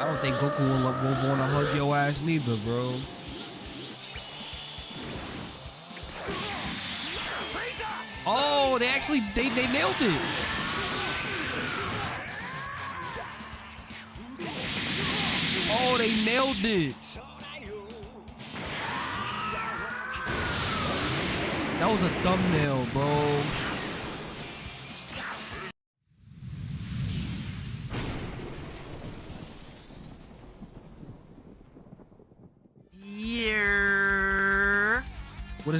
I don't think Goku will, will want to hug your ass neither, bro. Oh, they actually they they nailed it. Oh, they nailed it. That was a thumbnail, bro.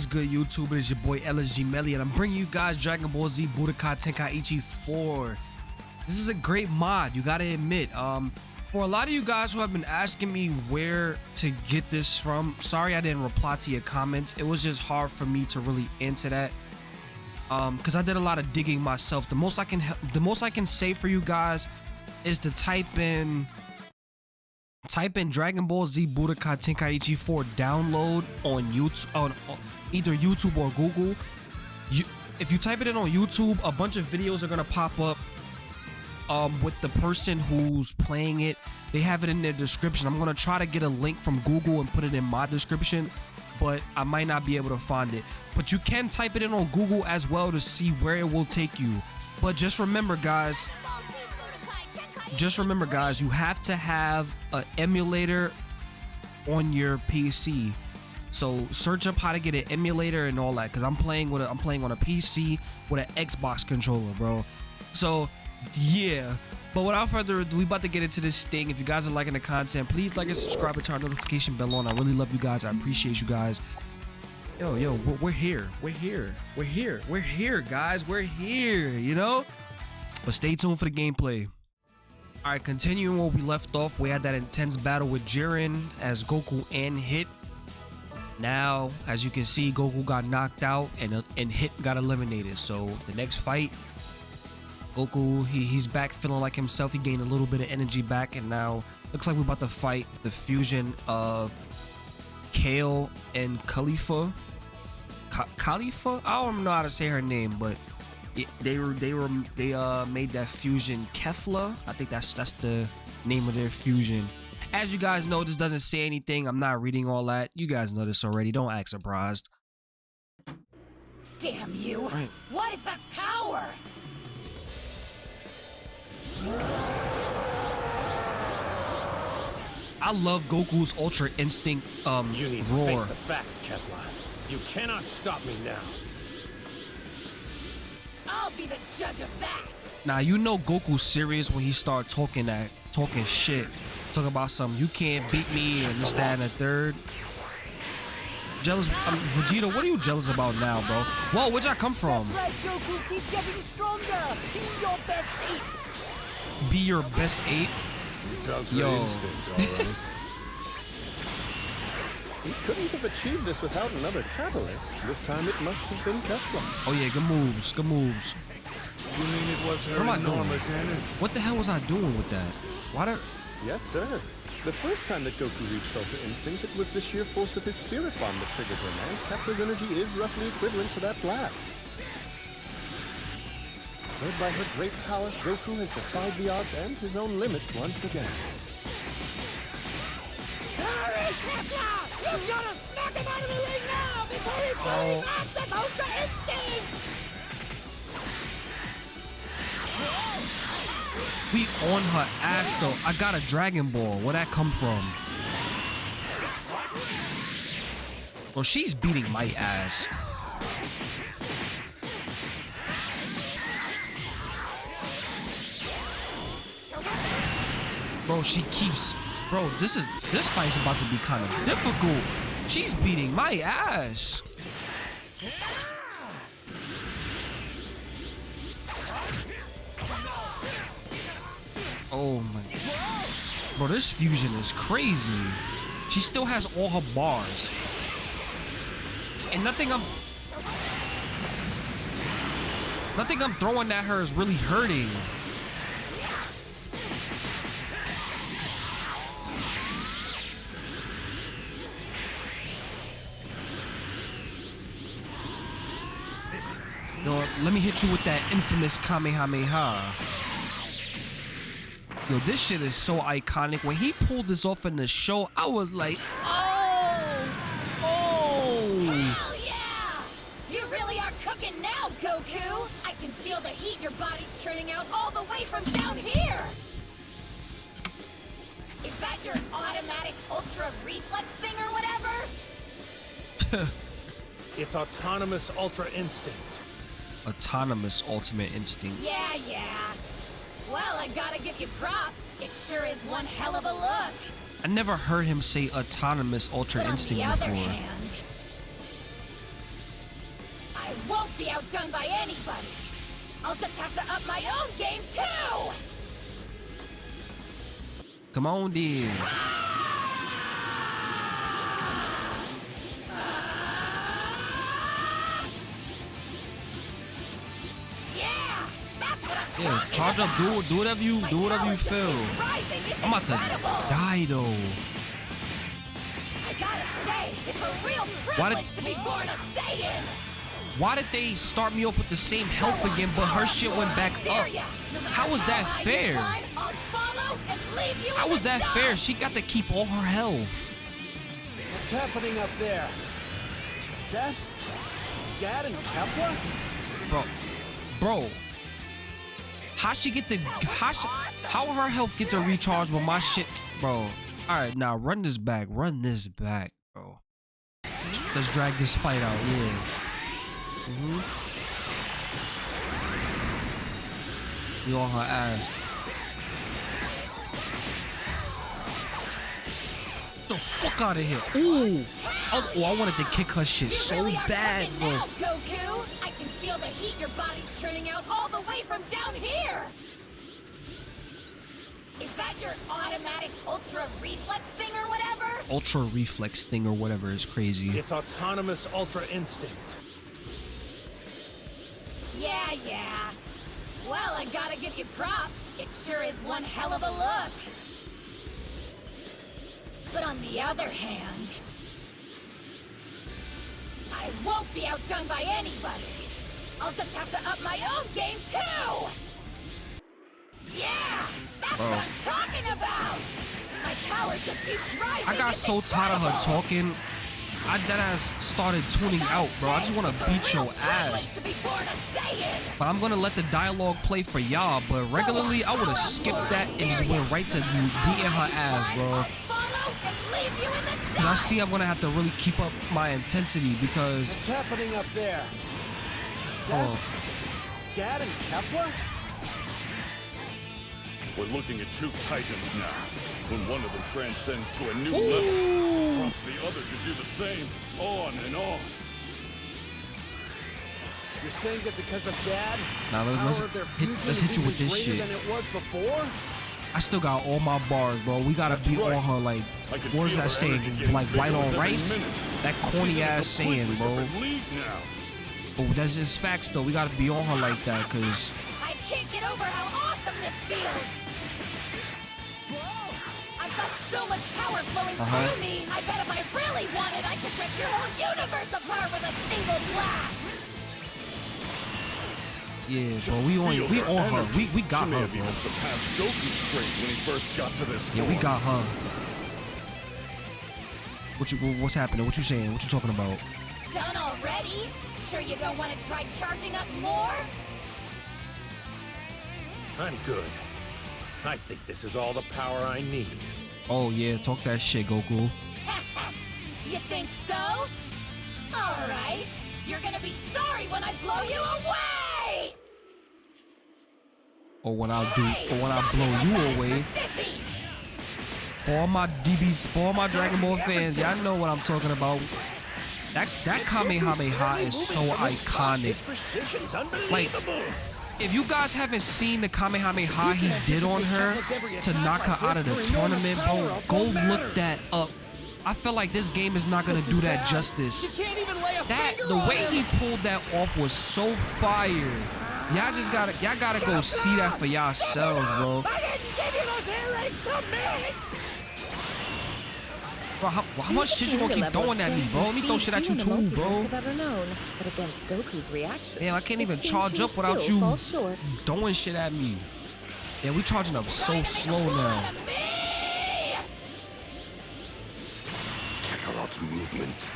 Good, YouTube? It is your boy LSG Melly, and I'm bringing you guys Dragon Ball Z Budokai Tenkaichi 4. This is a great mod, you gotta admit. Um, for a lot of you guys who have been asking me where to get this from, sorry I didn't reply to your comments. It was just hard for me to really answer that. Um, because I did a lot of digging myself. The most I can the most I can say for you guys is to type in type in Dragon Ball Z Budokai Tenkaichi 4 download on YouTube on, either YouTube or Google. You if you type it in on YouTube, a bunch of videos are gonna pop up um with the person who's playing it. They have it in their description. I'm gonna try to get a link from Google and put it in my description, but I might not be able to find it. But you can type it in on Google as well to see where it will take you. But just remember, guys, just remember guys you have to have an emulator on your pc so search up how to get an emulator and all that because i'm playing with a, i'm playing on a pc with an xbox controller bro. So yeah. But without further ado we about to get into this thing. If you guys are liking the content please like and subscribe and turn notification bell on. I really love you guys. I appreciate you guys. Yo yo we're here. We're here. We're here. We're here guys. We're here you know? But stay tuned for the gameplay all right, continuing where we left off, we had that intense battle with Jiren as Goku and Hit. Now, as you can see, Goku got knocked out and uh, and Hit got eliminated. So the next fight, Goku he, he's back feeling like himself. He gained a little bit of energy back, and now looks like we're about to fight the fusion of Kale and Khalifa. Khalifa? I don't know how to say her name, but it, they were they were they uh made that fusion Kefla. I think that's that's the name of their fusion. As you guys know, this doesn't say anything. I'm not reading all that. You guys know this already. Don't act surprised. Damn you! Right. What is the power? I love Goku's Ultra Instinct um You need to roar. face the facts, Kefla. You cannot stop me now. I'll be the judge of that! Now you know Goku's serious when he start talking that talking shit. Talking about some you can't beat me and this, that, and the third. Jealous um, Vegeta, what are you jealous about now, bro? Whoa, where'd y'all come from? That's right, Goku. Keep getting stronger. Be your best ape. Be your best eight. It's Yo. Instinct, alright. He couldn't have achieved this without another catalyst. This time it must have been Kefla. Oh yeah, good moves, good moves. you mean it was her What am I doing? enormous energy? What the hell was I doing with that? Why did Yes, sir. The first time that Goku reached Ultra Instinct, it was the sheer force of his Spirit Bomb that triggered him, and Kefla's energy is roughly equivalent to that blast. Spurred by her great power, Goku has defied the odds and his own limits once again. Hurry, Kefla! You've gotta smack him out of the ring now before he fully Oh. masters Ultra Instinct! we on her ass though? I got a Dragon Ball. Where'd that come from? Well, she's beating my ass. Bro, she keeps. Bro, this is this fight's about to be kind of difficult. She's beating my ass. Oh my. Bro, this fusion is crazy. She still has all her bars. And nothing I'm. Nothing I'm throwing at her is really hurting. No, let me hit you with that infamous Kamehameha. Yo, this shit is so iconic. When he pulled this off in the show, I was like, oh, oh. Hell yeah! You really are cooking now, Goku! I can feel the heat your body's turning out all the way from down here! Is that your automatic ultra reflex thing or whatever? It's autonomous Ultra Instinct. Autonomous Ultimate Instinct. Yeah, yeah. Well, I gotta give you props. It sure is one hell of a look. I never heard him say autonomous Ultra But on Instinct the other before. hand, I won't be outdone by anybody. I'll just have to up my own game too. Come on, then. Yeah, charge up. Do do whatever you do whatever you feel. keeps rising. It's I'm about to die though. I gotta say, it's a real Why did- to be born a Saiyan. Why did they start me off with the same health again, but her shit went back up? How was that fair? How was that fair? She got to keep all her health. What's happening up there? Is that Dad and Kefla? Bro, bro. How she get the how she, how her health gets a recharge but my shit, bro. All right, now run this back, run this back, bro. Let's drag this fight out, yeah. Mhm. You on her ass. The fuck out of here! Ooh, I was- oh, I wanted to kick her shit You so really bad, bro. Now, Goku. I can feel the heat your body's turning out all the way from down here. Is that your automatic ultra reflex thing or whatever? Ultra reflex thing or whatever is crazy. It's autonomous Ultra Instinct. Yeah, yeah. Well, I gotta give you props. It sure is one hell of a look. But on the other hand, I won't be outdone by anybody. I'll just have to up my own game too. Yeah, that's Bro. what oh. I'm talking about. My power just keeps rising. I got so tired of her talking. I deadass started tuning out, bro. I just want to beat your ass. But I'm gonna let the dialogue play for y'all. But regularly, I would have skipped that and just went right to beating her ass, bro. Cause I see I'm gonna have to really keep up my intensity because What's happening up there? Is that oh, Dad and Kefla? We're looking at two titans now. When one of them transcends to a new level, prompts the other to do the same, on and on. You're saying that because of Dad, Now, let's- let's hit- let's hit you with this shit. than it was before? I still got all my bars, bro. We gotta That's be right. on her like I what is that saying? Like white on rice? minute. That corny ass saying, bro. different league now. Oh, that's just facts though. We gotta be on her like that, cause I can't get over how awesome this feels. Whoa! I've got so much power flowing Uh-huh. through me. I bet if I really wanted, I could rip your whole universe apart with a single blast. Yeah, Just bro. We on feel we her on her. energy. We we got she may her, bro. even surpassed Goku's strength when he first got to this Yeah, we got her. What you what's happening? What you saying? What you talking about? Done already? Sure you don't want to try charging up more? I'm good. I think this is all the power I need. Oh yeah, talk that shit, Goku. you think so? All right. You're gonna be sorry when I blow you away. Or when I do, or when I blow you away. for all my DBs, for all my Dragon Ball fans, y'all know what I'm talking about. That that Kamehameha is so iconic. Like, if you guys haven't seen the Kamehameha he did on her to knock her out of the tournament, bro, go look that up. I feel like this game is not gonna do that justice. She can't even lay a That the way he pulled that off was so fire. Y'all just gotta y'all gotta go see that for yourselves, bro. I didn't give you those earrings to miss. Bro, how, how much shit you gonna keep throwing at me, bro? Let me throw shit at you too, bro. Have ever known, but against Goku's reactions, Damn, I can't even charge up without you throwing shit at me. Yeah, we charging up so slow make a fool now. out of me! Kakarot's movement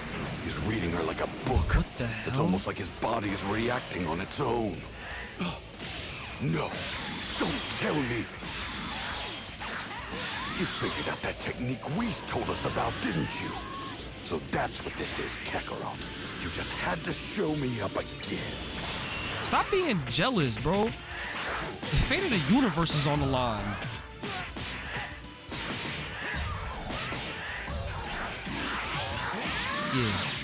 is reading her like a book. What the hell? It's almost like his body is reacting on its own. No, don't tell me. You figured out that technique Whis told us about, didn't you? So that's what this is, Kakarot. You just had to show me up again. Stop being jealous, bro. The fate of the universe is on the line. Yeah.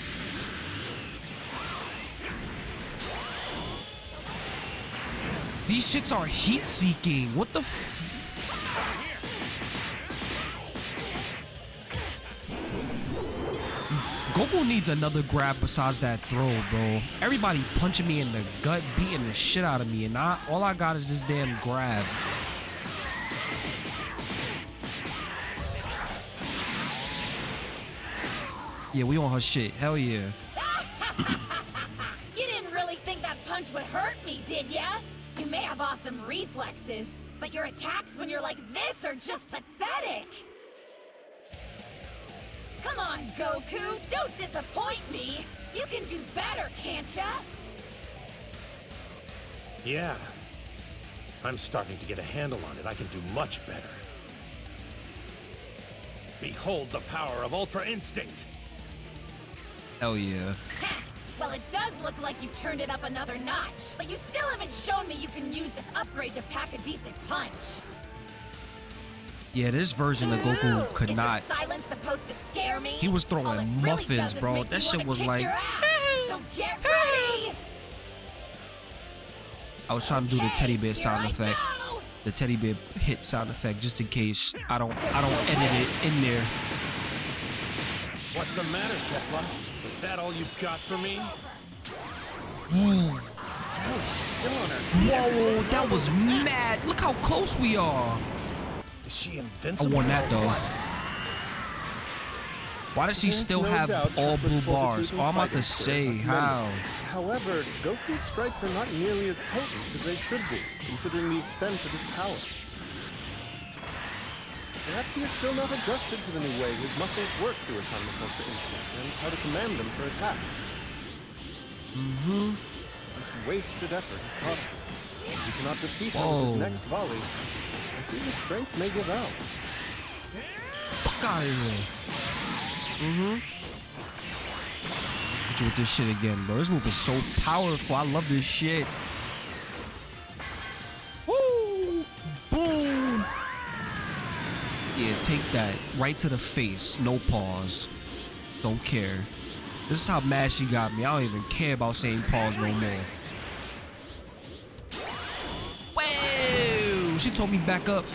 These shits are heat seeking. What the f- Goku needs another grab besides that throw, bro. Everybody punching me in the gut, beating the shit out of me, and I, all I got is this damn grab. Yeah, we on her shit. Hell yeah. Awesome reflexes, but your attacks when you're like this are just pathetic! Come on, Goku! Don't disappoint me! You can do better, can't ya? Yeah. I'm starting to get a handle on it. I can do much better. Behold the power of Ultra Instinct! Hell yeah. Ha! Well, it does look like you've turned it up another notch, but you still haven't shown me you can use this upgrade to pack a decent punch. Yeah, this version of Goku could is not. Silence supposed to scare me? He was throwing really muffins, bro. That shit was like- so get ready. I was trying to do the teddy bear sound effect. The teddy bear hit sound effect, just in case I don't, I don't edit it in there. What's the matter, Kefla? Is that all you've got for me? Whoa, Still on her. that was mad. Look how close we are. Is she invincible? I won that though. What? Why does she There's still no have all blue bars? Oh, I'm about to say how. However, Goku's strikes are not nearly as potent as they should be, considering the extent of his power. Perhaps he is still not adjusted to the new way his muscles work through Autonomous Ultra Instinct and how to command them for attacks. Mm-hmm. This wasted effort is costly. If he cannot defeat him with his next volley, I fear his strength may give out. Fuck out of here. Mm-hmm. Hit you with this shit again, bro. This move is so powerful. I love this shit. Take that. Right to the face. No pause. Don't care. This is how mad she got me. I don't even care about saying pause no more. Whoa! She told me back up.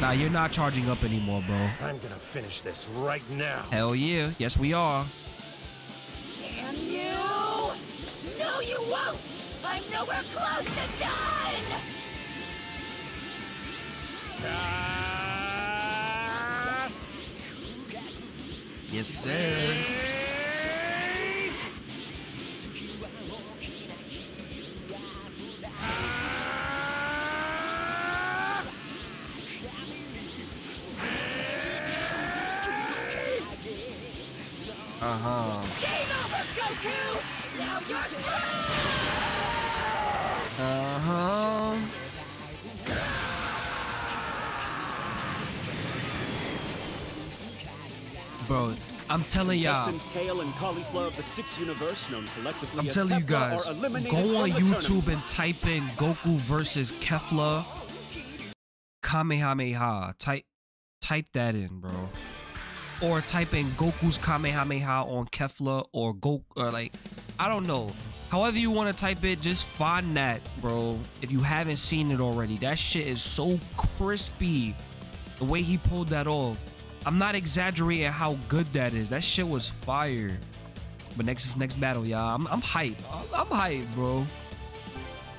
Nah, you're not charging up anymore, bro. I'm gonna finish this right now. Hell yeah. Yes, we are. Damn you! No, you won't! I'm nowhere close to done! Ah! Yes, sir. Uh huh. Game over, Goku! Now you're through! I'm telling y'all. Kale, and Caulifla of the sixth universe, known collectively I'm telling you guys, go on YouTube and type in Goku versus Kefla Kamehameha. Type type that in, bro. Or type in Goku's Kamehameha on Kefla or Go or like I don't know. However you want to type it, just find that, bro. If you haven't seen it already, that shit is so crispy. The way he pulled that off. I'm not exaggerating how good that is. That shit was fire. But next next battle, y'all. I'm I'm hyped. I'm hyped, bro.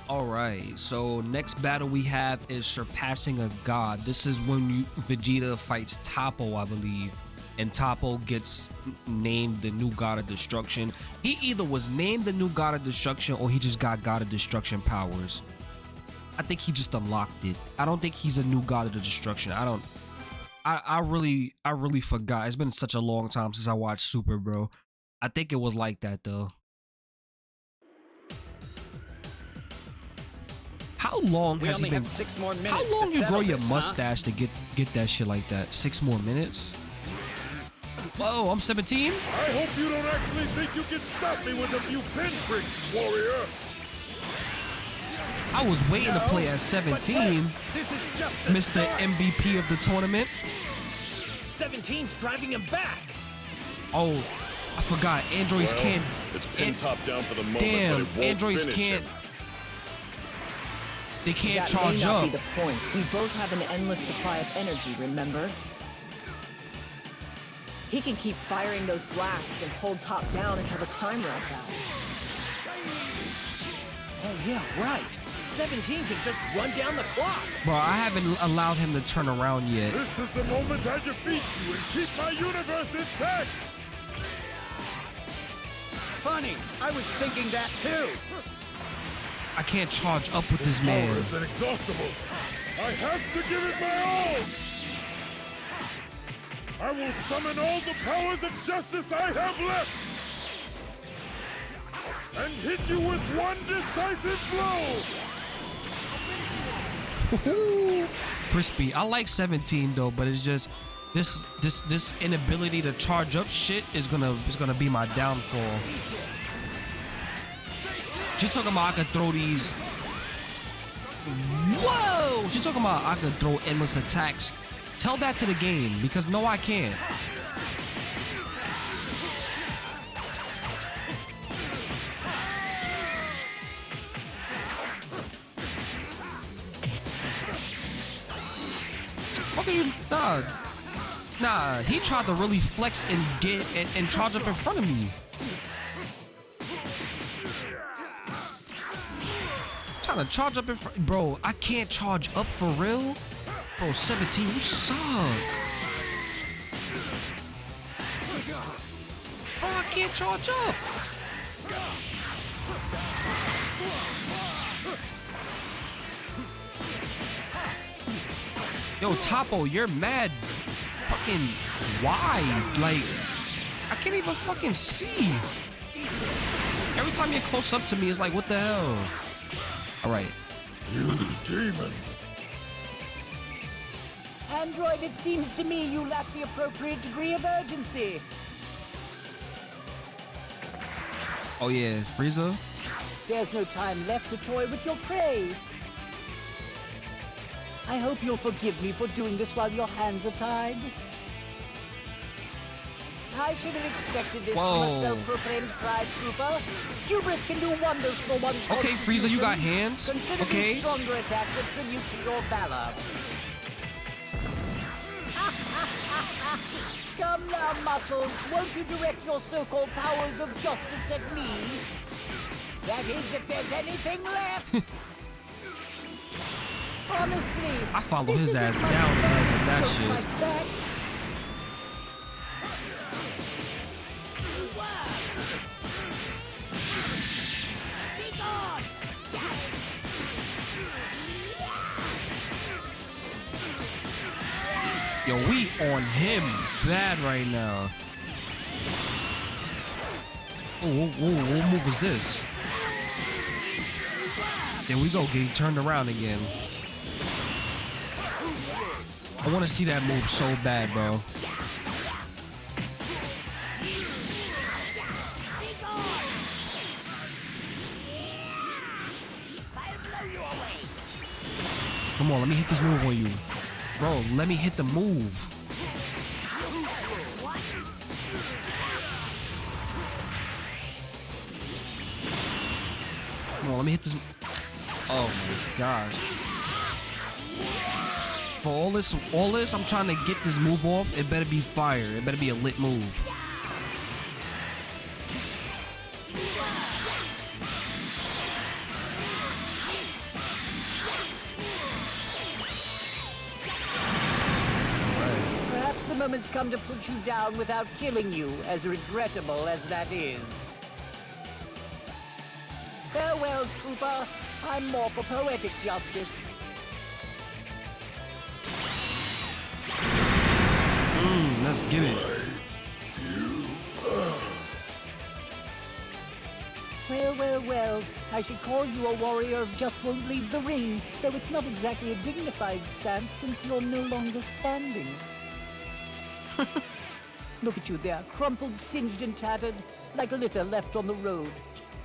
All right. So next battle we have is surpassing a god. This is when you, Vegeta fights Toppo, I believe, and Toppo gets named the new god of destruction. He either was named the new god of destruction or he just got god of destruction powers. I think he just unlocked it. I don't think he's a new god of destruction. I don't. I I really I really forgot. It's been such a long time since I watched Super, bro. I think it was like that though. How long We has only he been? have six more minutes. How long you grow your this, huh? mustache to get get that shit like that? Six more minutes? Whoa, I'm 17. I hope you don't actually think you can stop me with a few pinpricks, warrior. I was waiting to play at 17, This is just Mr. start. MVP of the tournament. 17's driving him back. Oh, I forgot. Androids Well, can't. It's pin An- top down for the moment, Damn, but it won't androids can't. him. They can't that charge may not up. be the point. We both have an endless supply of energy, remember? He can keep firing those blasts and hold Toppo down until the time runs out. Oh yeah, right. 17 can just run down the clock. Bro, I haven't allowed him to turn around yet. This is the moment I defeat you and keep my universe intact. Funny, I was thinking that too. I can't charge up with this Power man. is inexhaustible. I have to give it my all. I will summon all the powers of justice I have left. And hit you with one decisive blow. Crispy. I like 17 though, but it's just this this this inability to charge up shit is gonna is gonna be my downfall. She talking about I could throw these. Whoa! She talking about I could throw endless attacks. Tell that to the game because no, I can't. Nah, nah. He tried to really flex and get and, and charge up in front of me. Trying to charge up in front, bro. I can't charge up for real, bro. 17, you suck. Bro, I can't charge up. Yo, Toppo, you're mad fucking wide. Like, I can't even fucking see. Every time you're close up to me, it's like, what the hell? All right. You demon. Android, it seems to me you lack the appropriate degree of urgency. Oh, yeah, Frieza. There's no time left to toy with your prey. I hope you'll forgive me for doing this while your hands are tied. I should have expected this from a self-proclaimed pride trooper. Hubris can do wonders for one's Okay, Frieza, you got hands. Consider Okay. stronger attacks a tribute to your valor. Come now, Muscles. Won't you direct your so-called powers of justice at me? That is, if there's anything left. Honestly, I follow his ass down the fun with that shit. Like that. Yo, we on him bad right now. Oh, what, what move is this? There we go, getting turned around again. I want to see that move so bad, bro. Come on, let me hit this move on you. Bro, let me hit the move. Come on, let me hit this. Oh my gosh. For all this, all this, I'm trying to get this move off. It better be fire. It better be a lit move. Perhaps the moment's come to put you down without killing you, as regrettable as that is. Farewell, Trooper. I'm more for poetic justice. Let's get it. Well, well, well. I should call you a warrior of just won't leave the ring, though it's not exactly a dignified stance since you're no longer standing. Look at you there, crumpled, singed, and tattered, like litter left on the road.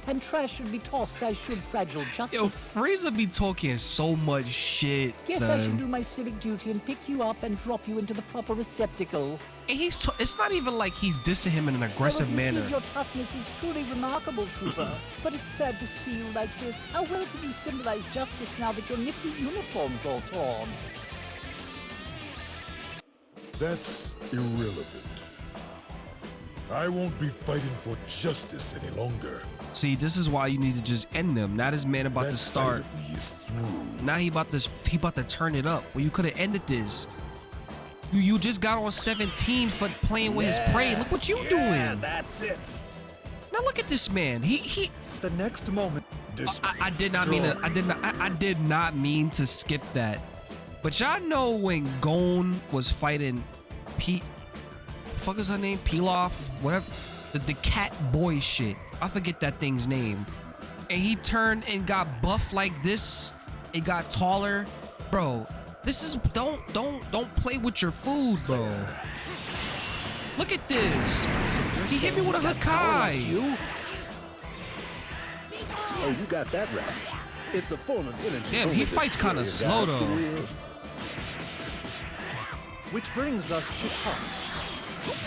And trash should be tossed as should fragile justice. Yo, Frieza be talking so much shit, Guess son. I should do my civic duty and pick you up and drop you into the proper receptacle. And he's t- it's not even like he's dissing him in an aggressive well, manner. Your toughness is truly remarkable, Trooper. Mm-hmm. but it's sad to see you like this. How well can you symbolize justice now that your nifty uniform's all torn? That's irrelevant. I won't be fighting for justice any longer. See, this is why you need to just end them. Now this man about that to side start. of me is through. Now he about to he about to turn it up. Well, you could have ended this. You you just got on 17 for playing with his prey. Look what you yeah, doing. that's it. Now look at this man. He he. It's the next moment. I, I did not mean to. I did not. I, I did not mean to skip that. But y'all know when Gon was fighting Pete. Fuck is her name? Pilaf, whatever. The, the cat boy shit. I forget that thing's name. And he turned and got buff like this. It got taller, bro. This is don't don't don't play with your food, bro. Look at this. He hit me with a Hakai. You? Oh, you got that right. It's a form of energy. Damn, he fights kinda slow, though. Which brings us to Tom.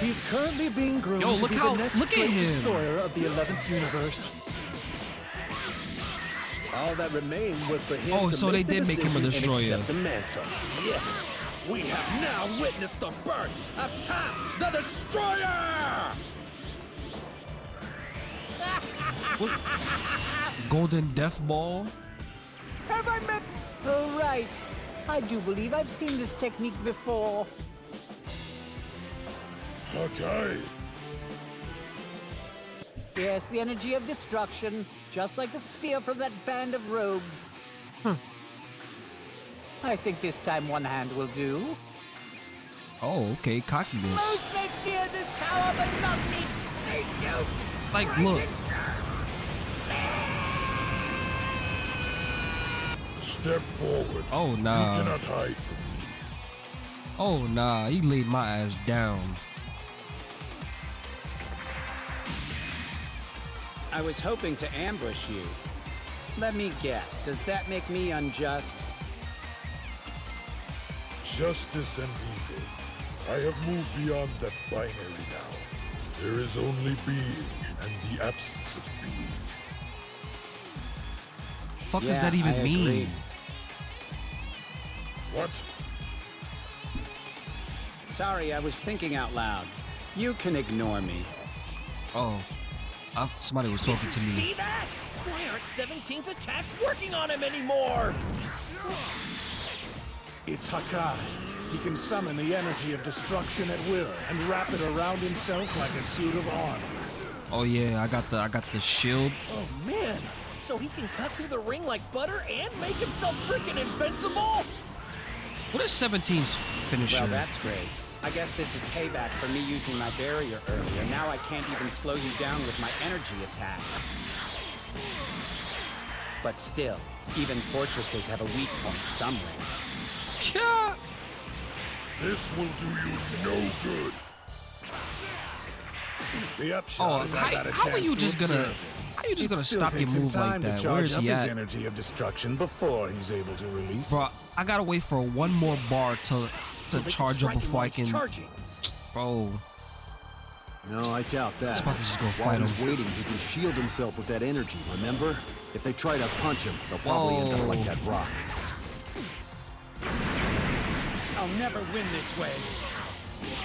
He's currently being groomed Yo, to look be how- the next look at him. destroyer of the 11th universe. All that remained was for him Oh, to so make they the did make him a destroyer. the mantle. Yes, we have now witnessed the birth of Toppo the Destroyer! Golden Death Ball. Have I met? Oh, right. I do believe I've seen this technique before. Hakai, Yes, the energy of destruction, just like the sphere from that band of rogues. Huh. I think this time one hand will do. Oh, okay, cockiness. Most may fear this power, but not me. They don't. Like, look. step forward. Oh, nah. You cannot hide from me. Oh nah, he laid my ass down. I was hoping to ambush you. Let me guess, does that make me unjust? Justice and evil. I have moved beyond that binary now. There is only being and the absence of being. Fuck does that even I mean? agree. What? Sorry, I was thinking out loud. You can ignore me. Oh, I, somebody was talking to me. See that? Why aren't 17's attacks working on him anymore? It's Hakai. He can summon the energy of destruction at will and wrap it around himself like a suit of armor. Oh yeah, I got the I got the shield. Oh man, so he can cut through the ring like butter and make himself freaking invincible? What is 17's finisher? Well, that's great. I guess this is payback for me using my barrier earlier. Now I can't even slow you down with my energy attacks. But still, even fortresses have a weak point somewhere. Yeah. This will do you no good. The upshot Oh, is I how, got a how are you to just gonna? observe him. How you just It gonna stop your move like time to that? charge Where is up he his at, energy of destruction before he's able to release bro? I gotta wait for one more bar to So to they can charge up strike him before I can. Charging. Bro, No, I doubt that. He's about to just go While fight he's him. waiting, he can shield himself with that energy, remember? If they try to punch him, they'll probably end up like Oh. that rock. I'll never win this way.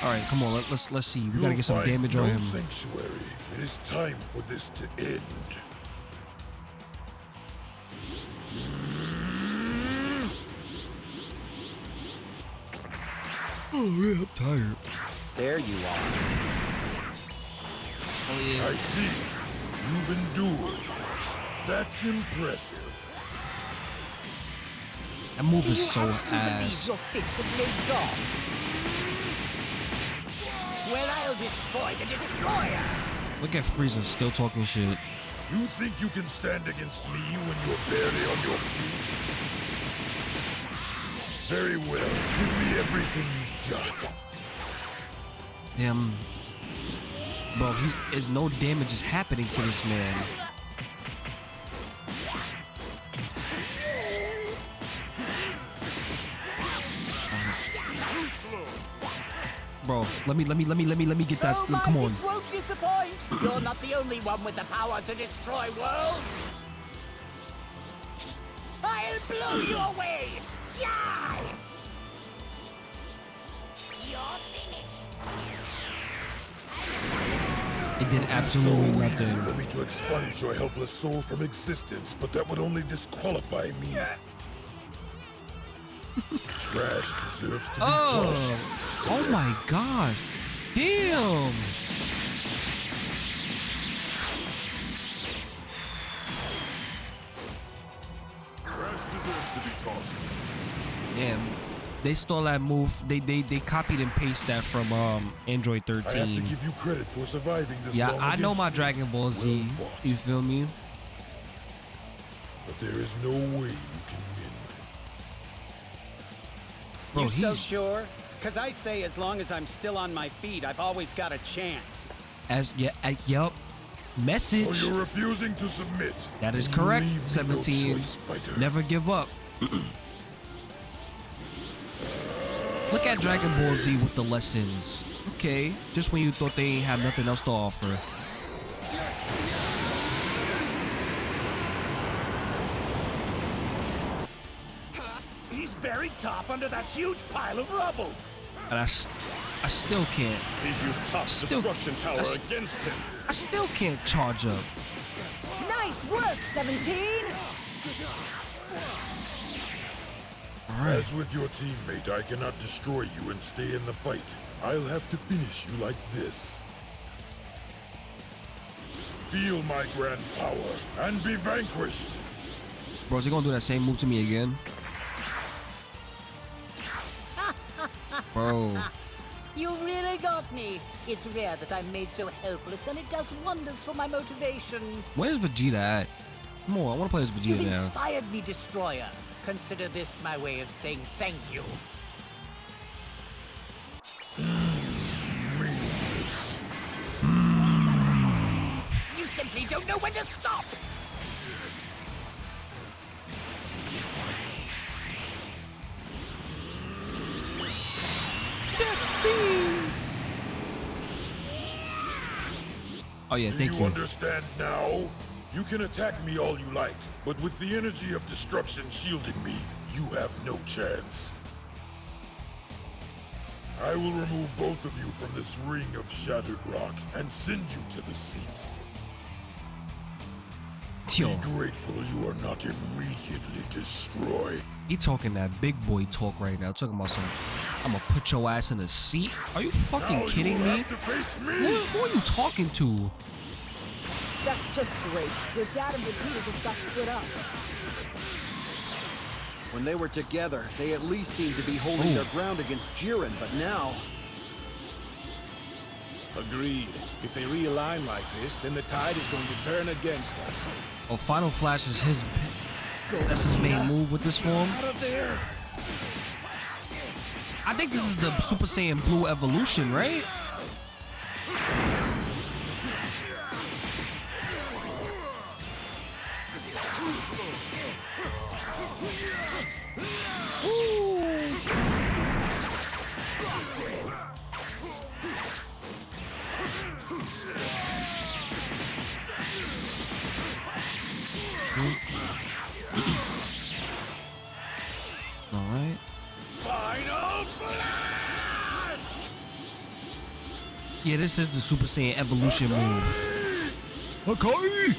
all right, come on. Let, let's let's see. We You'll gotta get some damage no on him. sanctuary. It is time for this to end. Oh yeah, I'm tired. There you are. Oh yeah. I see. You've endured. That's impressive. That move Do is you so actually believe ass. you're fit to play God? Well, I'll destroy the destroyer. Look at Frieza still talking shit. You think you can stand against me when you're barely on your feet? Very well. Give me everything you've got. Damn. Bro, he's there's no damage is happening to this man. Bro, let me let me let me let me let me get that. oh, come on. Won't disappoint. You're not the only one with the power to destroy worlds. I'll blow you away. Die. It did absolutely easy nothing. for me to expunge your helpless soul from existence, but that would only disqualify me. Trash deserves to be Oh, tossed. oh my god. Damn. Trash deserves to be tossed. Damn. They stole that move. They they they copied and pasted that from um Android I have to 13. give you credit for surviving this Yeah, I know my. Dragon Ball Z. Well. You feel me? But there is no way you can win. Bro, you so he's sure? Because I say as long as I'm still on my feet, I've always got a chance. as yeah, uh, yup. Message. So you're refusing to submit. That is correct. leave me no 17. Never give up. Look at Dragon Ball Z with the lessons. Okay, just when you thought they ain't have nothing else to offer. He's buried Toppo under that huge pile of rubble. And I, s- I still can't. He's used top Still- destruction tower s- against him. I still can't charge up. Nice work, 17! Alright. As with your teammate, I cannot destroy you and stay in the fight. I'll have to finish you like this. Feel my grand power and be vanquished. Bro, is he gonna do that same move to me again? Bro. You really got me. It's rare that I'm made so helpless, and it does wonders for my motivation. Where's Vegeta at? Come on, I wanna play as You've Vegeta now. inspired me, Destroyer. Consider this my way of saying thank you. Mm, meaningless. Mm. You simply don't know when to stop. Oh yeah, Do thank you you. understand now? You can attack me all you like, but with the energy of destruction shielding me, you have no chance. I will remove both of you from this ring of shattered rock and send you to the seats. Be grateful you are not immediately destroyed. he talking that big boy talk right now. Talking about some, I'm gonna put your ass in a seat. Are you fucking now kidding you me? face Who, me. who are you talking to? That's just great. Your dad and Vegeta just got split up. When they were together, they at least seemed to be holding Ooh. their ground against Jiren, but now... Agreed. If they realign like this, then the tide is going to turn against us. Oh, Final Flash is his. That's his main move with this form. Out of there! I think this is the Super Saiyan Blue evolution, right? This is the Super Saiyan evolution move. Okay.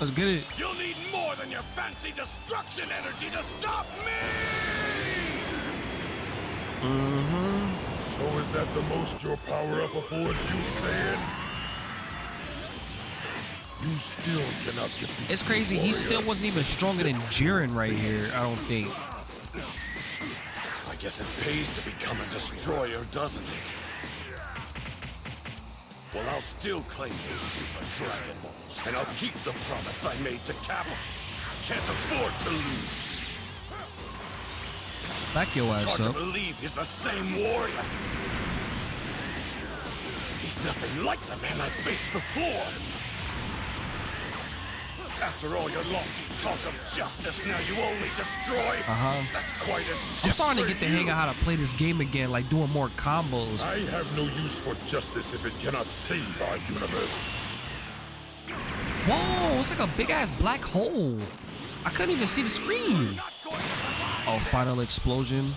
Let's get it. You'll need more than your fancy destruction energy to stop me! Mm-hmm. So is that the most your power-up affords you, Saiyan? You still cannot defeat It's crazy. He still wasn't even stronger than Jiren right here. I don't think. I guess it pays to become a destroyer, doesn't it? Well, I'll still claim those Super Dragon Balls, and I'll keep the promise I made to Cabba. I can't afford to lose. Back your ass hard up. to believe he's the same warrior. He's nothing like the man I faced before. After all your lofty talk of justice, now you only destroy. Uh-huh. That's quite a I'm starting to get the you. hang of how to play this game again, like doing more combos. I have no use for justice if it cannot save our universe. Whoa, it's like a big ass black hole. I couldn't even see the screen. Oh, final explosion.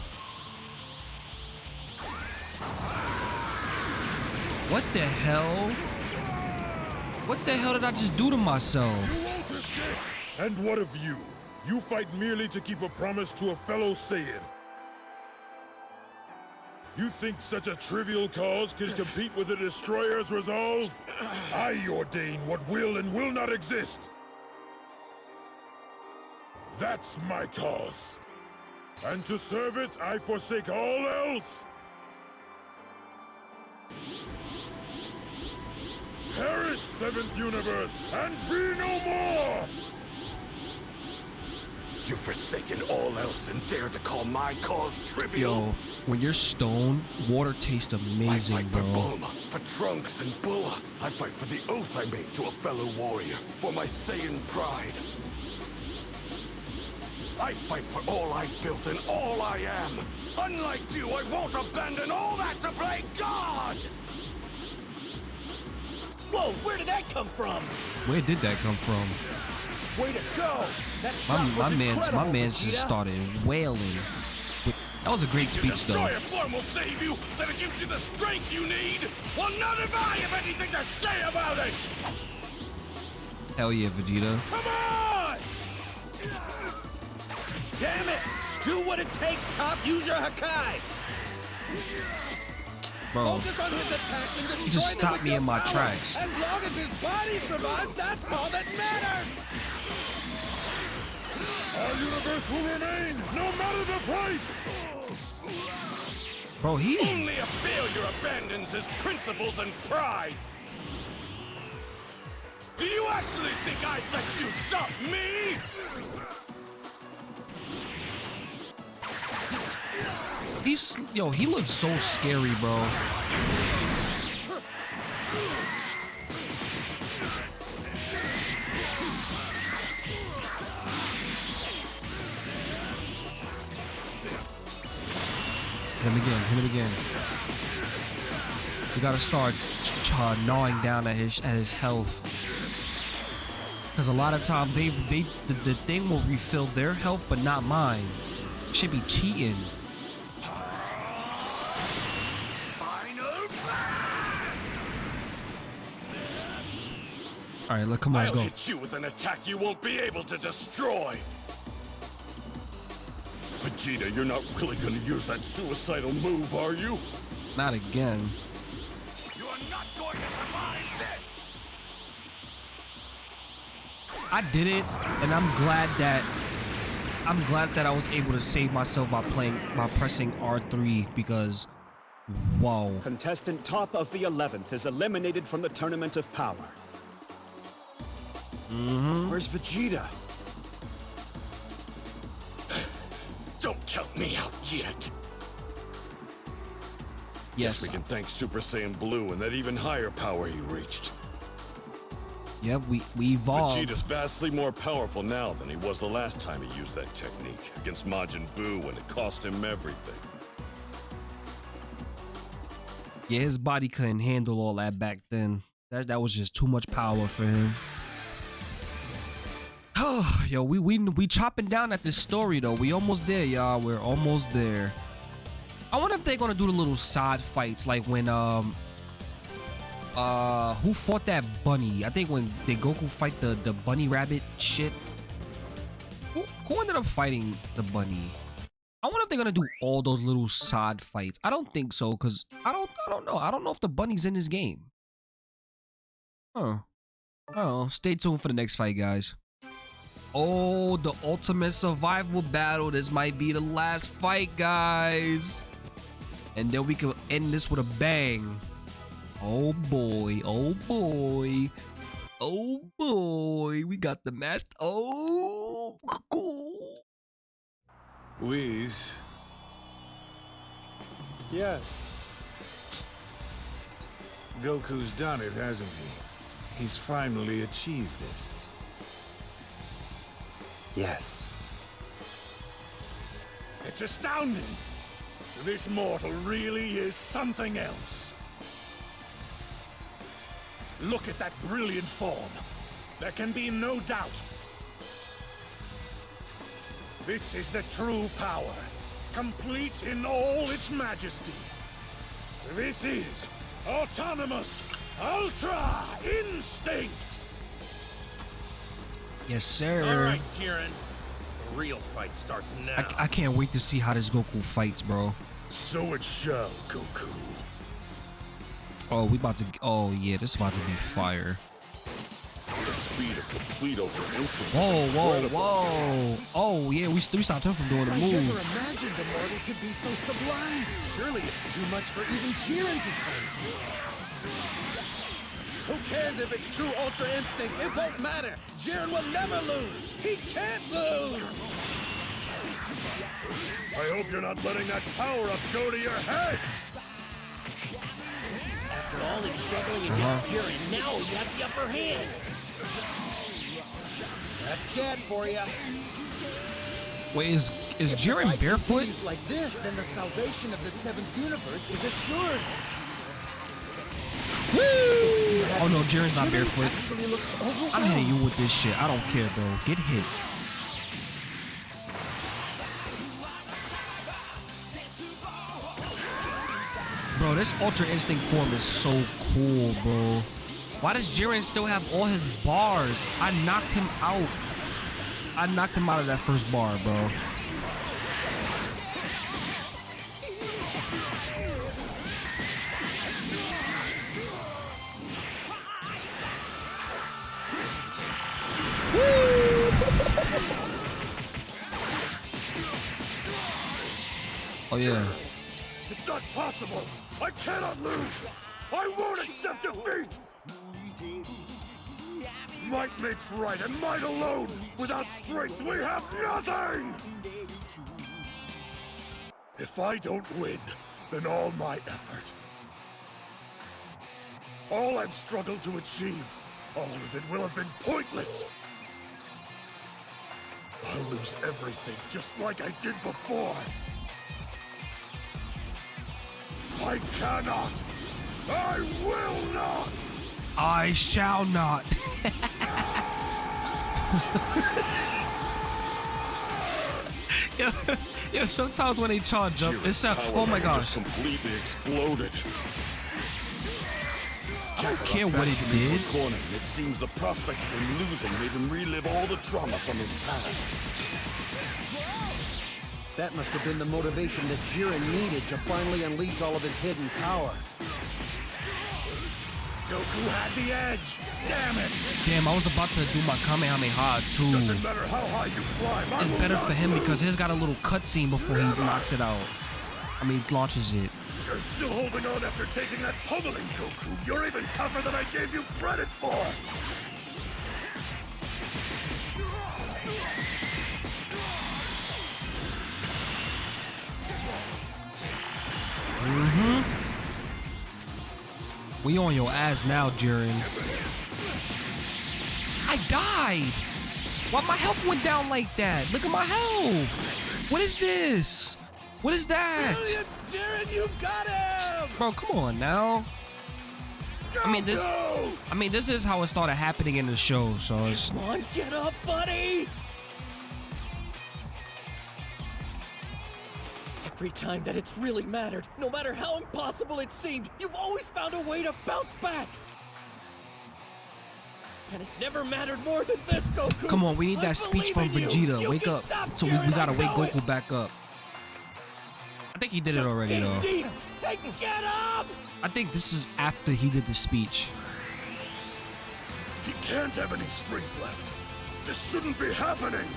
What the hell? What the hell did I just do to myself? And what of you? You fight merely to keep a promise to a fellow Saiyan. You think such a trivial cause can compete with a Destroyer's resolve? I ordain what will and will not exist. That's my cause. And to serve it, I forsake all else. Perish, Seventh Universe, and be no more! You've forsaken all else and dare to call my cause trivial. Yo, when you're stoned, water tastes amazing, I fight for. Bulma, for Trunks and Bulla. I fight for the oath I made to a fellow warrior, for my Saiyan pride. I fight for all I've built and all I am. Unlike you, I won't abandon all that to play God! Whoa, where did that come from? Where did that come from? Way to go! That My, shot my was man's my man's just started wailing. That was a great speech, though. destroyer form will save you, that it gives you the strength you need. Well, none of I have anything to say about it! Hell yeah, Vegeta. Come on! Damn it! Do what it takes, Toppo. Use your Hakai. Bro, Focus on his attacks and destroy He just them stopped me in my power. tracks. As long as his body survives, that's all that matters. Our universe will remain, no matter the price! bro, he's Only a failure abandons his principles and pride. Do you actually think I'd let you stop me? He's yo. He looks so scary, bro. Hit him again. Hit him again. We gotta start gnawing down at his at his health. Because a lot of times they they the, the thing will refill their health, but not mine. Should be cheating. All right, look, come on, let's I'll go. hit you with an attack you won't be able to destroy. Vegeta, you're not really gonna use that suicidal move, are you? Not again. You are not going to survive this! I did it, and I'm glad that I'm glad that I was able to save myself by playing by pressing R3 because whoa. Contestant Toppo of the 11th is eliminated from the Tournament of Power. Mm-hmm. Where's Vegeta? Don't count me out yet. Yes. we can thank Super Saiyan Blue and that even higher power he reached. Yep, we we evolved. Vegeta's vastly more powerful now than he was the last time he used that technique against Majin Buu and it cost him everything. Yeah, his body couldn't handle all that back then. That that was just too much power for him. Oh, yo, we we we chopping down at this story though. We almost there, y'all. We're almost there. I wonder if they're gonna do the little side fights like when um uh who fought that bunny? I think when did Goku fight the the bunny rabbit shit. Who who ended up fighting the bunny? I wonder if they're gonna do all those little side fights. I don't think so, cause I don't I don't know. I don't know if the bunny's in this game. Huh. I don't know. Stay tuned for the next fight, guys. Oh, the ultimate survival battle. This might be the last fight, guys. And then we can end this with a bang. Oh boy, oh boy. Oh boy, we got the master. Oh, Whis. Yes. Goku's done it, hasn't he? He's finally achieved it. Yes. It's astounding! This mortal really is something else. Look at that brilliant form. There can be no doubt. This is the true power, complete in all its majesty. This is autonomous Ultra Instinct! Yes, sir. All right, Jiren. The real fight starts now. I, I can't wait to see how this Goku fights, bro. So it shall, Goku. Oh, we about to. Oh yeah, this is about to be fire. The speed of complete Ultra Instinct Whoa, whoa, whoa! Oh yeah, we we stopped him from doing the I never move. imagined the mortal could be so sublime. Surely it's too much for even Jiren to take. Who cares if it's true Ultra Instinct? It won't matter. Jiren will never lose. He can't lose. I hope you're not letting that power-up go to your head! After all his struggling against uh-huh. Jiren, now he has the upper hand. That's Dad for you. Wait, is is Jiren barefoot? Continues like this, then the salvation of the seventh universe is assured. Oh no, Jiren's not barefoot. I'm hitting you with this shit. I don't care, bro. Get hit. Bro, this Ultra Instinct form is so cool, bro. Why does Jiren still have all his bars? I knocked him out. I knocked him out of that first bar, bro. Oh yeah. It's not possible! I cannot lose! I won't accept defeat! Might makes right, and might alone! Without strength, we have nothing! If I don't win, then all my effort, all I've struggled to achieve, all of it will have been pointless! I'll lose everything just like I did before! I cannot! I will not! I shall not. yeah, yeah, sometimes when they charge up, it sounds. Uh, oh my gosh. Completely exploded. I don't care what it backed him into a did. Corner, and it seems the prospect of him losing made him relive all the trauma from his past. That must have been the motivation that Jiren needed to finally unleash all of his hidden power. Goku had the edge! Damn it! Damn, I was about to do my Kamehameha too. Doesn't matter how high you climb, I It's better for him because he's got a little cutscene before he knocks it out. I mean, launches it. You're still holding on after taking that pummeling, Goku! You're even tougher than I gave you credit for! Mm-hmm. We on your ass now, Jiren. I died. Why my health went down like that? Look at my health. What is this? What is that? Brilliant, Jiren, you got him! Bro, come on now. I mean this. I mean this is how it started happening in the show. So it's Come on, get up, buddy! Every time that it's really mattered, no matter how impossible it seemed, you've always found a way to bounce back! And it's never mattered more than this, Goku! come on. We need I that speech from believe in you. Vegeta. You Wake can up. So we, we gotta wake know it. Goku back up. I think he did it already dig though. deep and get up! I think this is after he did the speech. He can't have any strength left. This shouldn't be happening!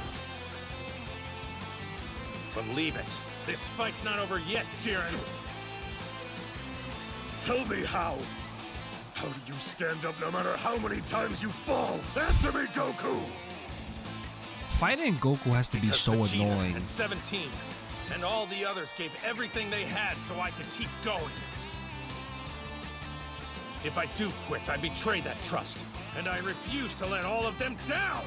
Believe it. This fight's not over yet, Jiren. Tell me how. How do you stand up no matter how many times you fall? Answer me, Goku! Fighting Goku has to be Because so Vegeta annoying. And 17, and all the others gave everything they had so I could keep going. If I do quit, I betray that trust, and I refuse to let all of them down.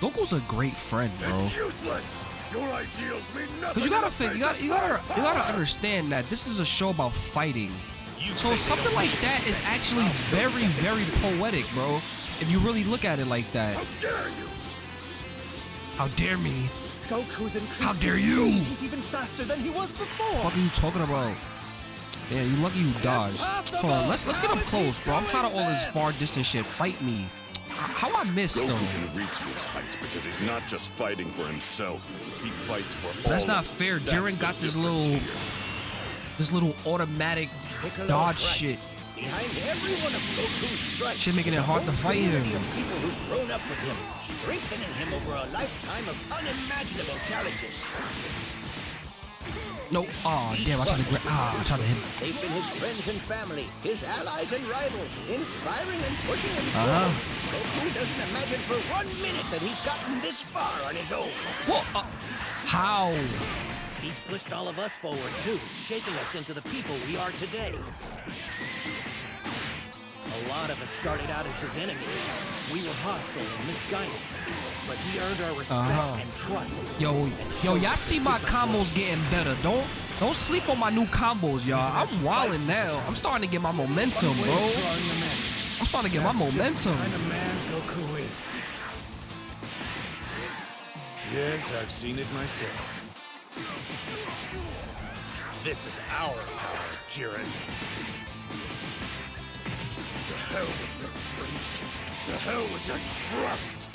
Goku's a great friend, bro. It's useless! Your ideals mean nothing! Cause you gotta in think, you gotta, you gotta, you gotta understand that this is a show about fighting. You So something like don't that need is me. actually I'll show you very, very poetic, bro. If you really look at it like that. How dare you! How dare me? Goku's increased How dare you! speed. He's even faster than he was before. What are you talking about? Yeah, you lucky you dodged. Hold on, let's let's get up close, bro. I'm tired of all this far distance shit. Fight me. How I missed though? Goku can reach these heights because he's not just fighting for himself. He fights for all That's not fair. That's Jiren got this little, here. this little automatic Piccolo's dodge right. shit. Behind every one of Goku's strikes, Shit making it hard to fight him. Of people who've grown up with him, strengthening him over a lifetime of unimaginable challenges. No, oh damn! I tried to grab. Ah, I tried to hit. They've been his friends and family, his allies and rivals, inspiring and pushing him Uh-huh. forward. Goku doesn't imagine for one minute that he's gotten this far on his own. What? Uh, how? He's pushed all of us forward too, shaping us into the people we are today. A lot of us started out as his enemies. We were hostile and misguided. But he earned our respect Uh-huh. and trust. Yo, and yo, y'all see my different way. combos getting better. Don't don't sleep on my new combos, y'all. I'm wilding now. I'm starting to get my momentum, bro. of drawing them in. I'm starting to get my momentum. Yes, I've seen it myself. This is our power, Jiren. To hell with your friendship! To hell with your trust!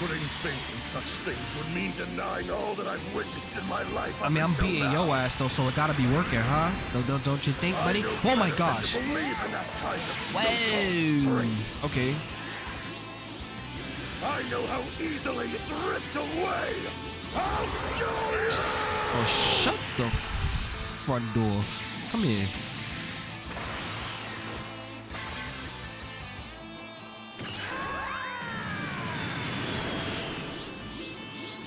Putting faith in such things would mean denying all that I've witnessed in my life. I mean, I'm beating now. your ass though, so it gotta be working, huh? Don't don't, don't you think, buddy? Oh my gosh. Believe in that kind of Whoa. Okay. I know how easily it's ripped away. I'll show you. Oh, shut the front door. Come here.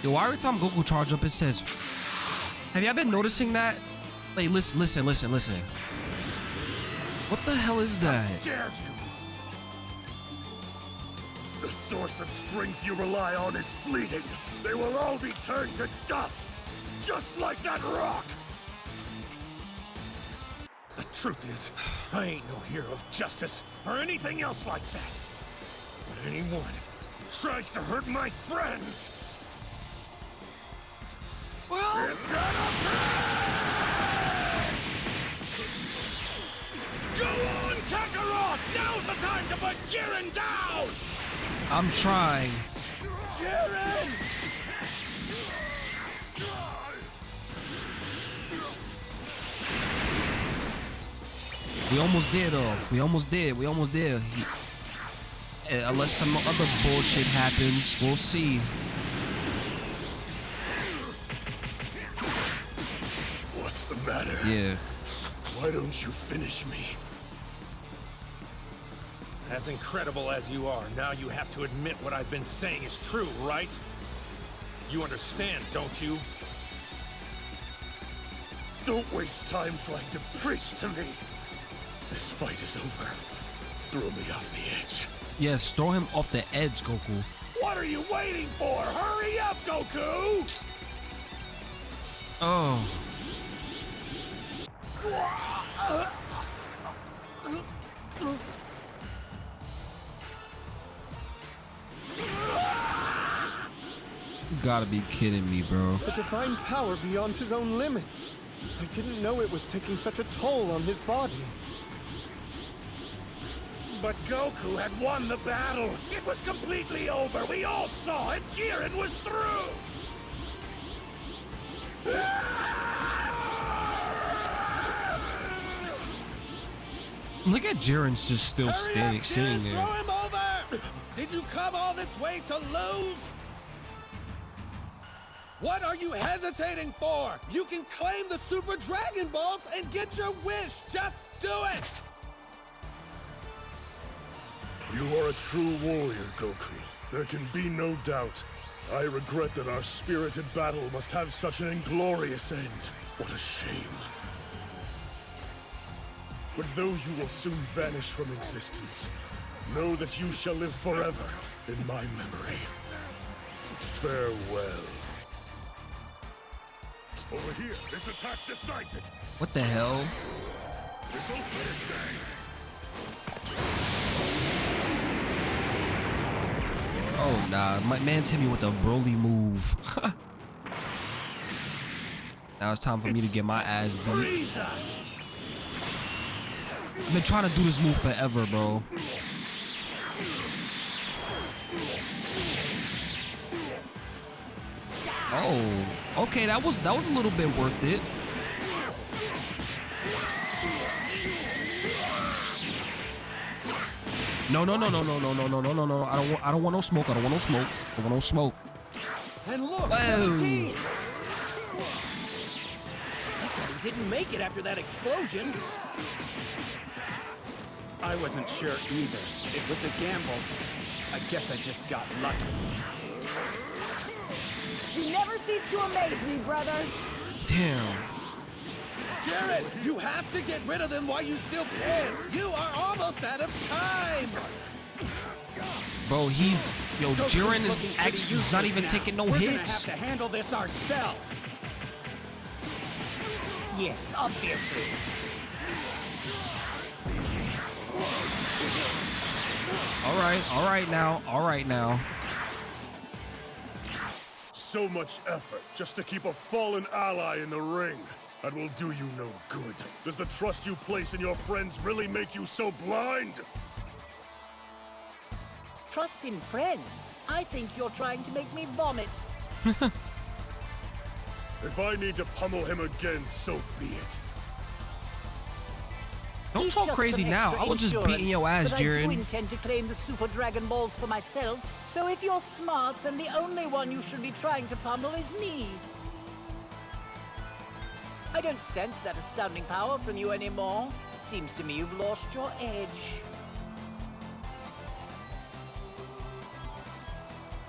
Yo, why every time Goku charge up, it says. Have y'all been noticing that? Like, listen, listen, listen, listen. What the hell is that? Dare you? The source of strength you rely on is fleeting. They will all be turned to dust, just like that rock. The truth is, I ain't no hero of justice or anything else like that. But anyone who tries to hurt my friends Is gonna! Go on, Kakarot! Now's the time to put Jiren down! I'm trying. Jiren! We almost did, though. We almost did. We almost did. Uh, unless some other bullshit happens, we'll see. Yeah. Why don't you finish me? As incredible as you are, now you have to admit what I've been saying is true, right? You understand, don't you? Don't waste time trying to preach to me. This fight is over. Throw me off the edge. Yes, throw him off the edge, Goku. What are you waiting for? Hurry up, Goku! Oh. You gotta be kidding me, bro. The divine power beyond his own limits. I didn't know it was taking such a toll on his body. But Goku had won the battle. It was completely over. We all saw it. Jiren was through. Look at Jiren's just still Hurry standing, up, sitting there. Throw him over. Did you come all this way to lose? What are you hesitating for? You can claim the Super Dragon Balls and get your wish! Just do it! You are a true warrior, Goku. There can be no doubt. I regret that our spirited battle must have such an inglorious end. What a shame. But though you will soon vanish from existence, know that you shall live forever in my memory. Farewell. Over here, this attack decides it. What the hell? Finish things. Oh nah, my man's hit me with a Broly move. now it's time for me to get my ass beat. I've been trying to do this move forever, bro. Oh, okay, that was that was a little bit worth it. No, no, no, no, no, no, no, no, no, no, no. I don't want I don't want no smoke. I don't want no smoke. I don't want no smoke. And look, didn't make it after that explosion. I wasn't sure either. It was a gamble. I guess I just got lucky. You never cease to amaze me, brother. Damn. Jiren, you have to get rid of them while you still can. You are almost out of time. Bro, he's yo, Goku's Jiren is actually he's not even now. taking no We're gonna hits. have to handle this ourselves. Yes, obviously. All right, all right now, all right now. So much effort just to keep a fallen ally in the ring. That will do you no good. Does the trust you place in your friends really make you so blind? Trust in friends. I think you're trying to make me vomit. If I need to pummel him again, so be it. Don't He's talk crazy now. I was just beating your insurance, ass, but I do intend to claim the Super Dragon Balls for myself. So if you're smart, then the only one you should be trying to pummel is me. I don't sense that astounding power from you anymore. Seems to me you've lost your edge.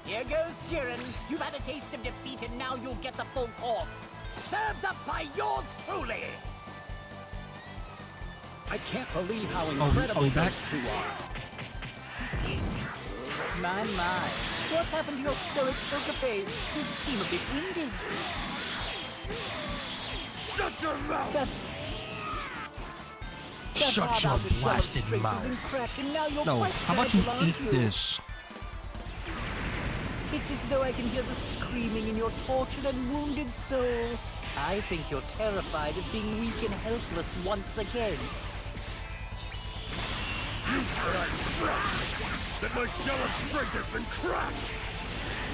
Here goes Jiren. You've had a taste of defeat and now you'll get the full course. Served up by yours truly! I can't believe how oh, incredible we back? those two are. My, my. What's happened to your stoic poker face? You seem a bit winded. Shut your mouth! That, that Shut your outer shell of blasted strength has been mouth. and now you're No, quite how about you eat you? this? It's as though I can hear the screaming in your tortured and wounded soul. I think you're terrified of being weak and helpless once again. You said I'm fragile! That my shell of strength has been cracked!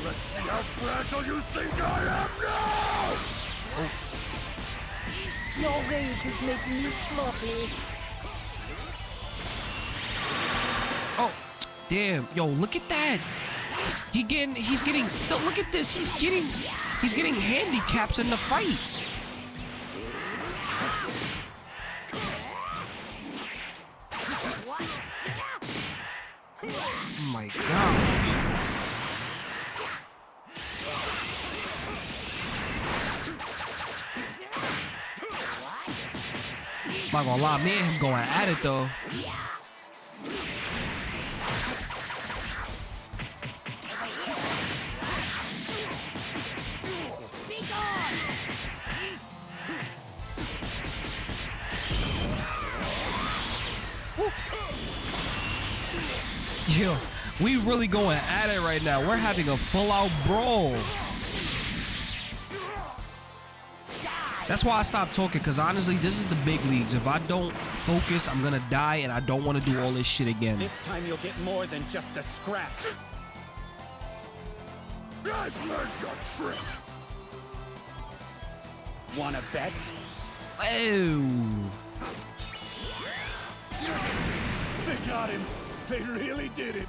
Let's see how fragile you think I am now! Your rage is making you sloppy. Oh, damn. Yo, look at that. He getting he's getting look at this. He's getting he's getting handicaps in the fight. Oh my gosh. Not gonna lie, me and him going at it though. Really going at it right now. We're having a full out brawl. That's why I stopped talking, because honestly, this is the big leagues. If I don't focus, I'm gonna die, and I don't want to do all this shit again. This time you'll get more than just a scratch. I've learned your tricks! Wanna bet? Oh. They got him! They really did it!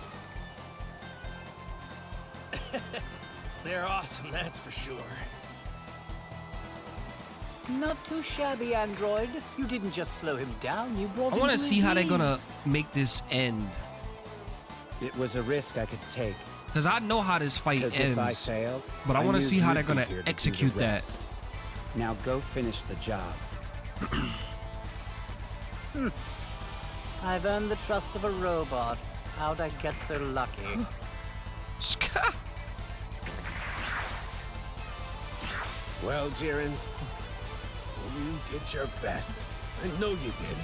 They're awesome, that's for sure. Not too shabby, android. You didn't just slow him down, you brought I him want to to see his how they're gonna make this end. It was a risk I could take. Cause I know how this fight ends. if I failed, but I want to see how they're gonna here to execute that. Now go finish the job. I've earned the trust of a robot. How'd I get so lucky? Well, Jiren, you did your best. I know you did.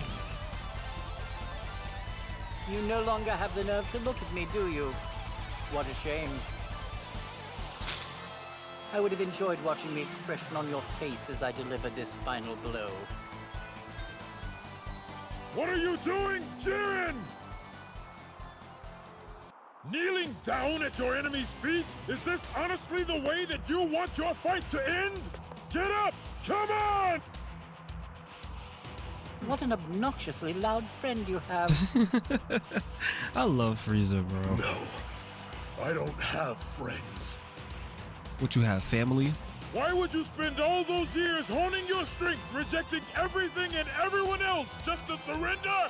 You no longer have the nerve to look at me, do you? What a shame. I would have enjoyed watching the expression on your face as I delivered this final blow. What are you doing, Jiren? Kneeling down at your enemy's feet? Is this honestly the way that you want your fight to end? Get up! Come on! What an obnoxiously loud friend you have. I love Frieza, bro. No, I don't have friends. What you have, family? Why would you spend all those years honing your strength, rejecting everything and everyone else just to surrender?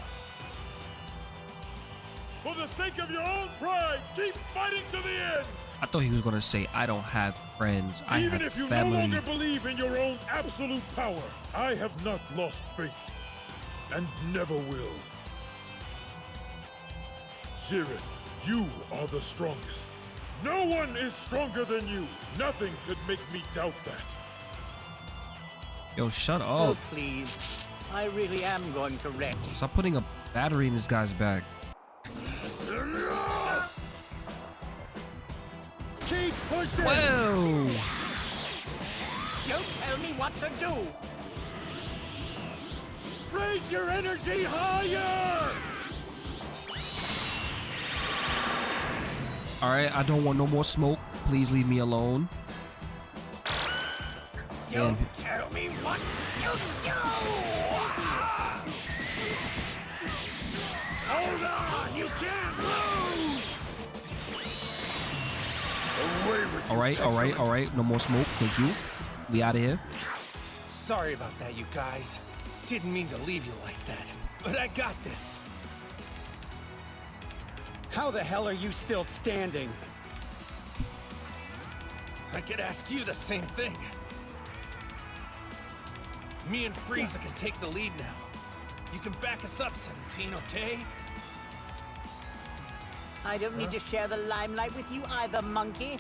For the sake of your own pride, keep fighting to the end! I thought he was gonna say, "I don't have friends. I Even have if you family." no longer believe in your own absolute power, I have not lost faith. And never will. Jiren, you are the strongest. No one is stronger than you. Nothing could make me doubt that. Yo, shut up. oh, up! please. I really am going to wreck. Stop putting a battery in this guy's back. Keep pushing! Whoa! Don't tell me what to do! Raise your energy higher! All right, I don't want no more smoke. Please leave me alone. Don't Damn. tell me what you do! Hold on! You can't lose! All right, all right, all right. No more smoke. Thank you. We out of here. Sorry about that, you guys. Didn't mean to leave you like that. But I got this. How the hell are you still standing? I could ask you the same thing. Me and Frieza can take the lead now. You can back us up, 17, okay? I don't need to share the limelight with you either, monkey.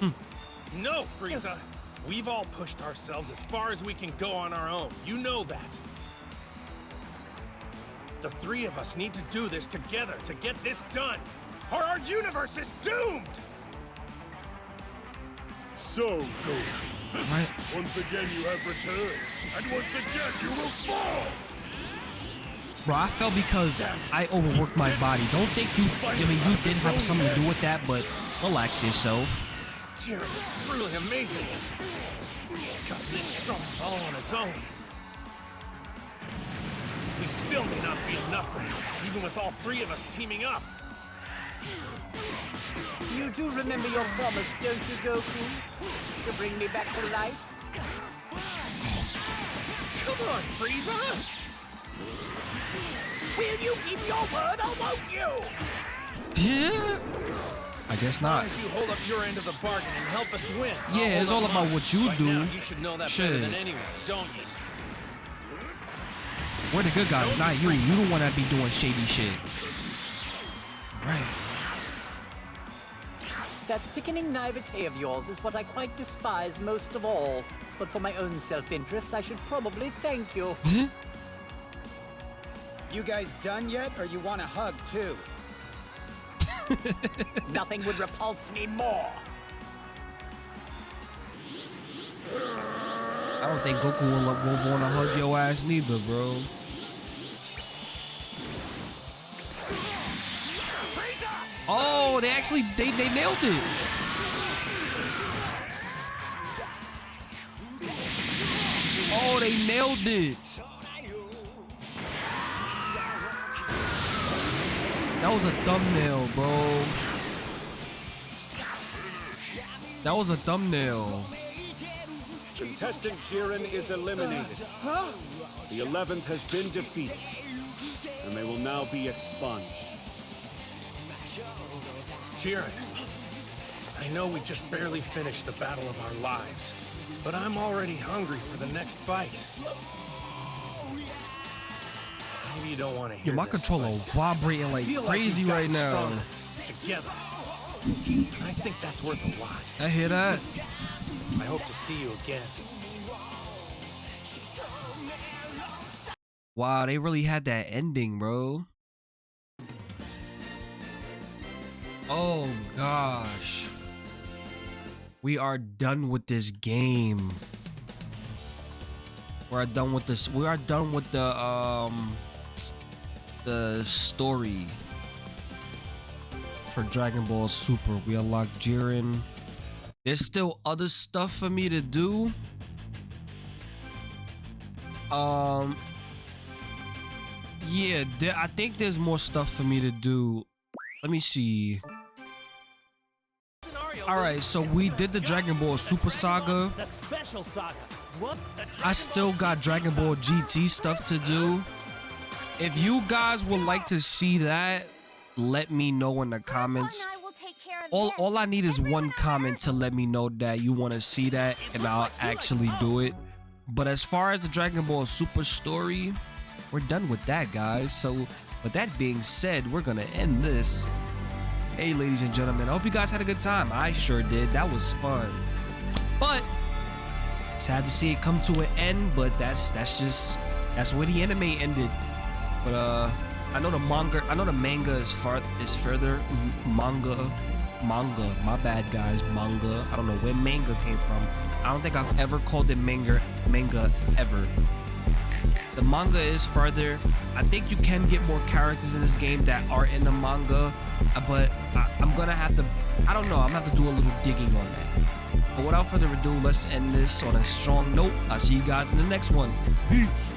Hmm. No, Frieza. We've all pushed ourselves as far as we can go on our own. You know that. The three of us need to do this together to get this done, or our universe is doomed! So, Goku, once again you have returned, and once again you will fall! Bro, I fell because I overworked my body. Don't think you. I mean, you did have something to do with that, but relax yourself. Jiren is truly amazing. He's gotten this strong all on his own. We still may not be enough for him, even with all three of us teaming up. You do remember your promise, don't you, Goku? To bring me back to life? Oh, come on, Frieza! Will you keep your word or won't you? Yeah. I guess not. you hold up your end of the bargain and help us win. Yeah, it's all about what you Right do. now, you should know that better than anyone, don't you? We're the good guys, not you. You the one that be doing shady shit. Right. That sickening naivete of yours is what I quite despise most of all. But for my own self-interest, I should probably thank you. Hmm? You guys done yet, or you want a hug too? Nothing would repulse me more. I don't think Goku will, will want to hug your ass neither, bro. Oh, they actually they they nailed it. Oh, they nailed it. That was a thumbnail, bro. That was a thumbnail. Contestant Jiren is eliminated. The 11th has been defeated, and they will now be expunged. Jiren, I know we just barely finished the battle of our lives, but I'm already hungry for the next fight. Maybe you don't want to hear Yo, my this, controller vibrating like crazy we've right now. Together. I think that's worth a lot. I hear that. I hope to see you again. Wow, they really had that ending, bro. Oh gosh. We are done with this game. We're done with this. We are done with the um the story for Dragon Ball Super. We unlocked Jiren. There's still other stuff for me to do. Um yeah, there, I think there's more stuff for me to do. Let me see. All right, so we did the Dragon Ball Super Saga. The special saga. What? I still got Dragon Ball GT stuff to do. If you guys would like to see that, let me know in the comments. All, all I need is one comment to let me know that you want to see that, and I'll actually do it. But as far as the Dragon Ball Super story, we're done with that, guys. So, with that being said, we're gonna end this. Hey, ladies and gentlemen, I hope you guys had a good time. I sure did. That was fun. But sad to see it come to an end, but that's that's just that's where the anime ended. But uh, I know the manga, I know the manga is far is further. M- manga, manga. My bad, guys. Manga. I don't know where manga came from. I don't think I've ever called it manga, manga ever. The manga is further. I think you can get more characters in this game that are in the manga, uh, but I, I'm gonna have to. I don't know. I'm gonna have to do a little digging on that. But without further ado, let's end this on a strong note. I'll see you guys in the next one. Peace.